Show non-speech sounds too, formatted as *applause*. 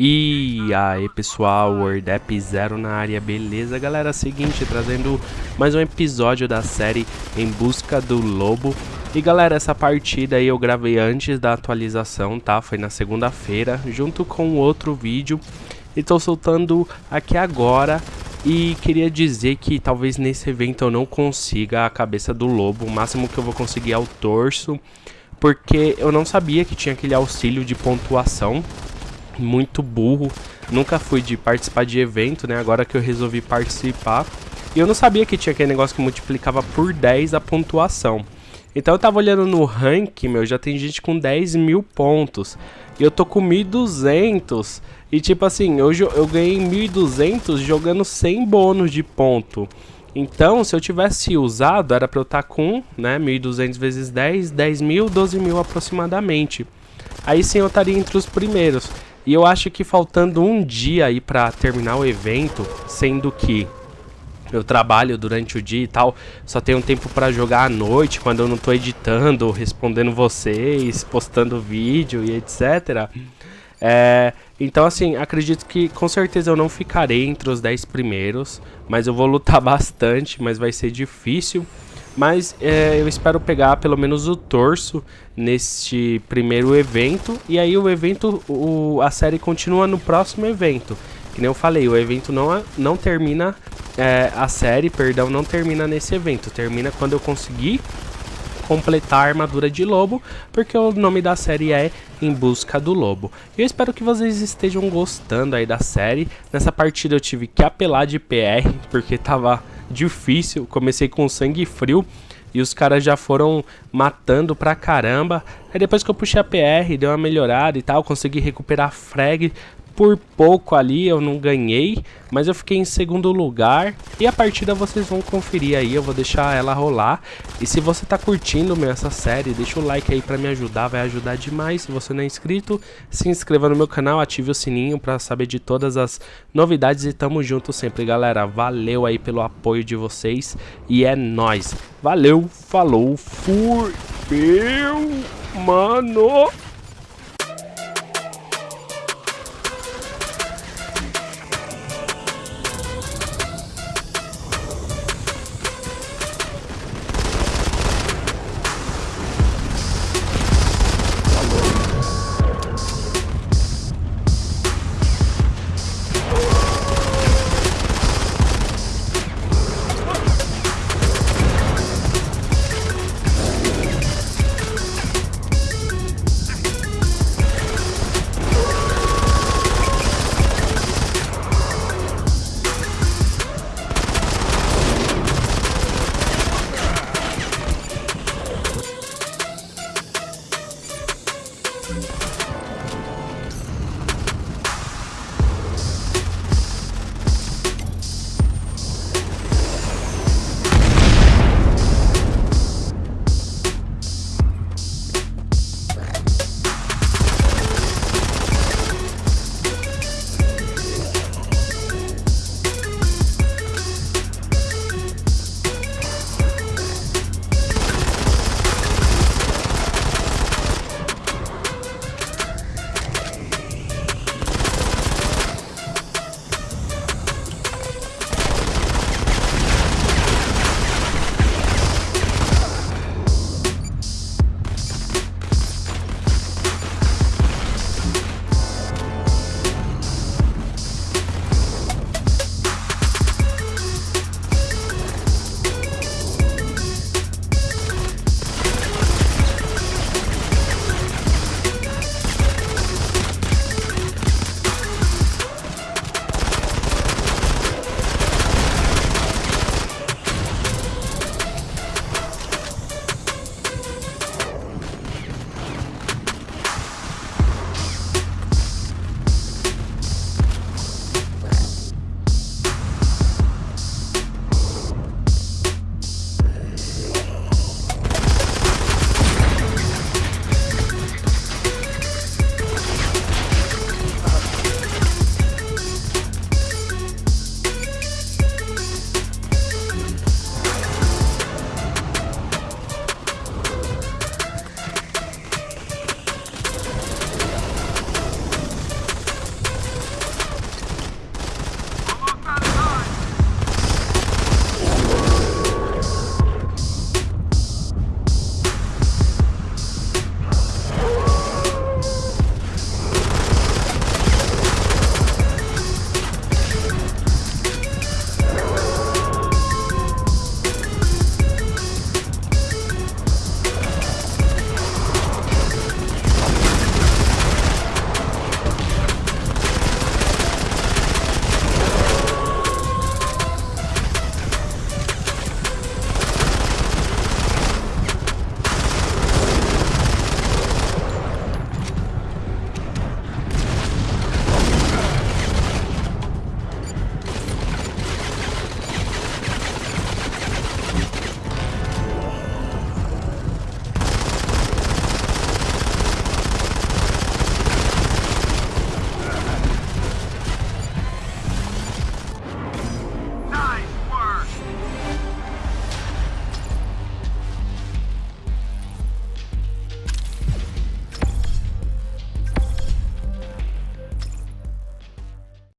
E aí pessoal, WordApp Zero na área, beleza? Galera? Seguinte, trazendo mais um episódio da série Em Busca do Lobo. E galera, essa partida aí eu gravei antes da atualização, tá? Foi na segunda-feira, junto com outro vídeo. E tô soltando aqui agora. E queria dizer que talvez nesse evento eu não consiga a cabeça do lobo, o máximo que eu vou conseguir é o torso. Porque eu não sabia que tinha aquele auxílio de pontuação muito burro. Nunca fui de participar de evento, né? Agora que eu resolvi participar. E eu não sabia que tinha aquele negócio que multiplicava por 10 a pontuação. Então eu tava olhando no rank, meu, já tem gente com 10 mil pontos. E eu tô com 1.200. E tipo assim, eu, eu ganhei 1.200 jogando sem bônus de ponto. Então, se eu tivesse usado, era pra eu estar tá com, né, 1.200 vezes 10, 10 mil, 12 mil aproximadamente. Aí sim eu estaria entre os primeiros. E eu acho que faltando um dia aí pra terminar o evento, sendo que eu trabalho durante o dia e tal, só tenho tempo para jogar à noite, quando eu não tô editando, respondendo vocês, postando vídeo e etc. É, então assim, acredito que com certeza eu não ficarei entre os 10 primeiros, mas eu vou lutar *laughs* bastante, mas vai ser difícil. Mas é, eu espero pegar pelo menos o torso neste primeiro evento. E aí o evento, o, a série continua no próximo evento. Que nem eu falei, o evento não, não termina, é, a série, perdão, não termina nesse evento. Termina quando eu conseguir completar a armadura de lobo, porque o nome da série é Em Busca do Lobo. Eu espero que vocês estejam gostando aí da série. Nessa partida eu tive que apelar de PR, *laughs* porque tava difícil. Comecei com sangue frio e os caras já foram matando pra caramba. Aí depois que eu puxei a PR, deu uma melhorada e tal, consegui recuperar frag por pouco ali eu não ganhei, mas eu fiquei em segundo lugar. E a partida vocês vão conferir aí, eu vou deixar ela rolar. E se você tá curtindo meu, essa série, deixa o like aí pra me ajudar, vai ajudar demais. Se você não é inscrito, se inscreva no meu canal, ative o sininho pra saber de todas as novidades. E tamo junto sempre, galera. Valeu aí pelo apoio de vocês e é nóis. Valeu, falou, fui, meu, mano...